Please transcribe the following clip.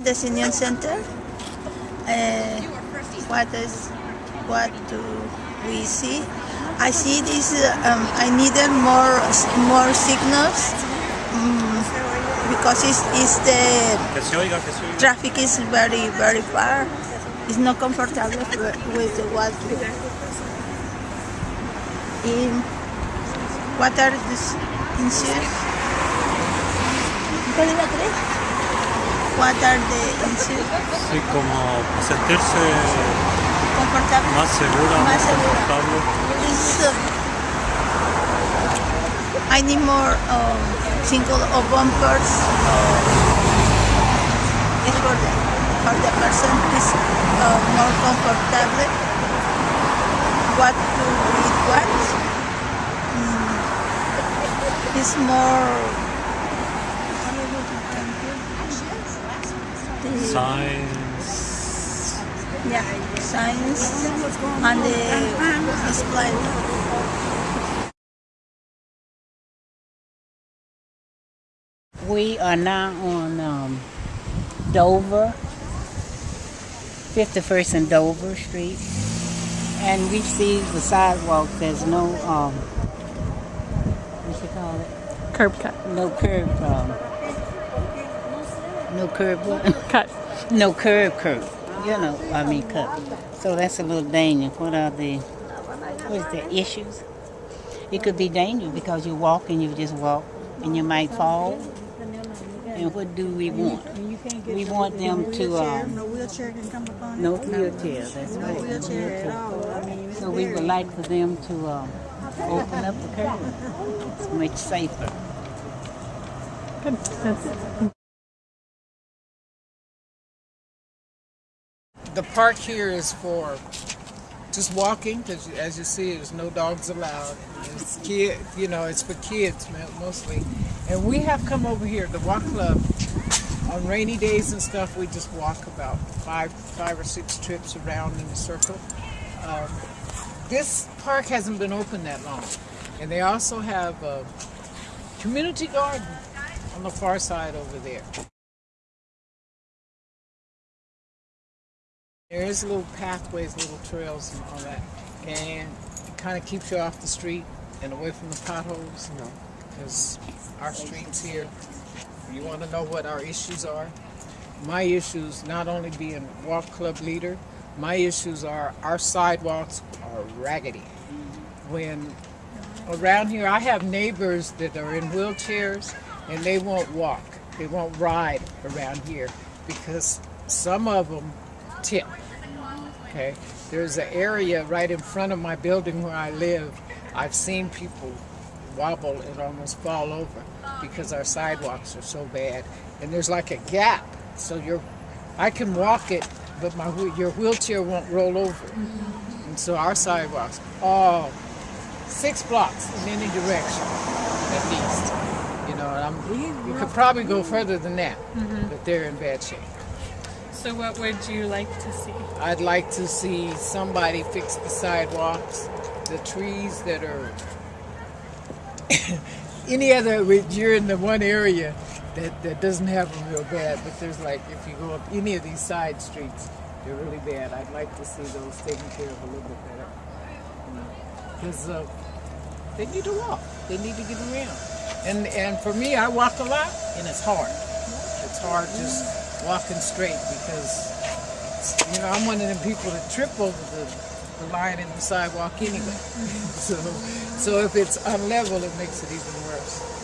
The senior center. Uh, what is what do we see? I see this. Um, I needed more more signals um, because it's, it's the Que se oiga, que se oiga. traffic is very very far. It's not comfortable with with the water. In what are these issues? ¿Cuál es la tres? What are the? Sí, como sentirse Comfortable. más segura, Más segura. confortable. It's, uh, I need more um, single or bumpers. Uh, it's for the, for the person is uh, more comfortable. What do we want? Mm, it's more. Science. yeah, science and the display. We are now on um, Dover, 51st and Dover Street, and we see the sidewalk. There's no um, what you call it? Curb cut. No curb. Um, no curb. Cut. No curb. Curb. You know, I mean cut. So that's a little dangerous. What are the what is the issues? It could be dangerous because you walk and you just walk and you might fall. And what do we want? We want them to um, No wheelchair can come upon no wheelchair. That's No right. wheelchair at all. I mean, So we would like for them to um, open up the curb. It's much safer. Good. That's The park here is for just walking, because as you see, there's no dogs allowed. It's kid, you know, it's for kids mostly. And we have come over here, the walk club, on rainy days and stuff. We just walk about five, five or six trips around in a circle. Um, this park hasn't been open that long, and they also have a community garden on the far side over there. There is little pathways, little trails and all that, and it kind of keeps you off the street and away from the potholes, you know, because our streets here, you want to know what our issues are. My issues, not only being walk club leader, my issues are our sidewalks are raggedy. When around here, I have neighbors that are in wheelchairs and they won't walk, they won't ride around here because some of them tip. Okay, there's an area right in front of my building where I live. I've seen people wobble and almost fall over because our sidewalks are so bad, and there's like a gap. So you're, I can walk it, but my your wheelchair won't roll over. And so our sidewalks, all six blocks in any direction, at least. You know, and I'm, you could probably go further than that, mm-hmm. but they're in bad shape. So, what would you like to see? I'd like to see somebody fix the sidewalks, the trees that are any other. You're in the one area that, that doesn't have them real bad, but there's like if you go up any of these side streets, they're really bad. I'd like to see those taken care of a little bit better because uh, they need to walk. They need to get around. And and for me, I walk a lot, and it's hard. It's hard just walking straight because you know, I'm one of them people that trip over the, the line in the sidewalk anyway. so, so if it's unlevel, it makes it even worse.